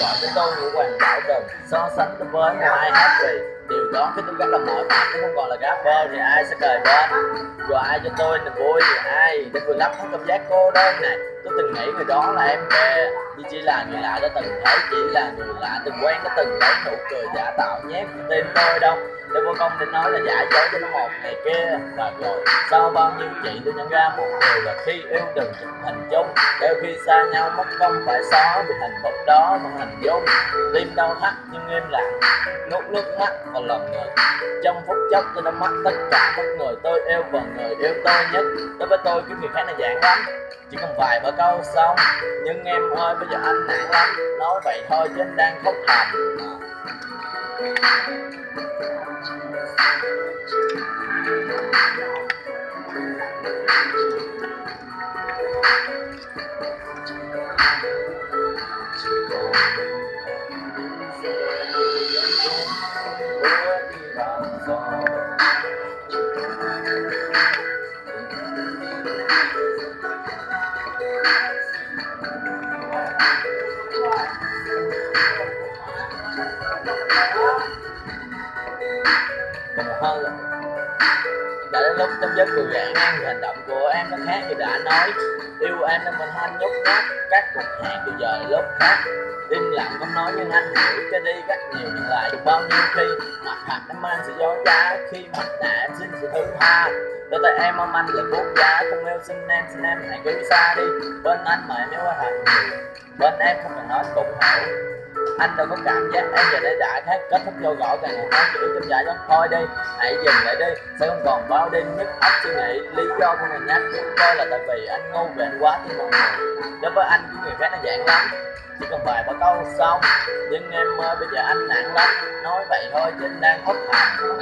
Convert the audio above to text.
câu cho tôi Hoàng Bảo đồng So sánh tôi với một ai hát vì Điều đó, cái tôi rất là mỏi mệt Nếu không còn là rapper thì ai sẽ cười bên Rồi ai cho tôi niềm vui thì ai? Để vừa lắp hết cảm giác cô đơn này. Tôi từng nghĩ người đó là em ờ, bè Nhưng chỉ là người lạ đã từng thấy, Chỉ là người lạ từng quen đã từng lấy nụ cười giả tạo nhé. Tin tôi đâu. Để vô công định nói là giả dối cho nó một ngày kia. Và rồi, sau bao nhiêu chuyện tôi nhận ra một điều là khi yêu đừng chụp hình chung. Đôi khi xa nhau mất công phải xóa vì hình bóng đó mà hình dung. Tim đau thắt nhưng im lặng nuốt nước mắt và lòng người. Trong phút chốc tôi đã mất tất cả các người tôi yêu và người yêu tôi nhất. Đối với tôi cái người khác là giản lắm. Chỉ cần vài ba câu xong. Nhưng em ơi, bây giờ anh nản lắm. Nói vậy thôi chứ anh đang khóc thầm còn một hơn đã đến lúc chấm dứt cuộc gạn ngang hành động của em nó khác như đã nói. Yêu em nên mình hanh nhút nhát các cuộc hẹn từ giờ lúc khác. Im lặng không nói nhưng anh hiểu cho đi rất nhiều nhưng lại được bao nhiêu khi. Mặt thật em anh sẽ dối trá khi mặt nạ em xin sự thứ tha. Đôi tay em mong anh là bút giá, không yêu xin em xin em hãy cứ xa đi. Bên anh mà em yêu quá thật bên em không cần nói cũng hiểu anh đâu có cảm giác em giờ đây đã hết kết thúc vô gõ càng một nói chữ trong dài lắm. Thôi đi, hãy dừng lại đi, sẽ không còn bao đêm nhức óc suy nghĩ. Lý do của mình nhắc chúng tôi là tại vì anh ngu về anh quá tin mọi người. Đối với anh của người khác nó dạng lắm. Chỉ cần vài ba câu xong nhưng em ơi bây giờ anh nặng lắm. Nói vậy thôi, chứ anh đang khóc thầm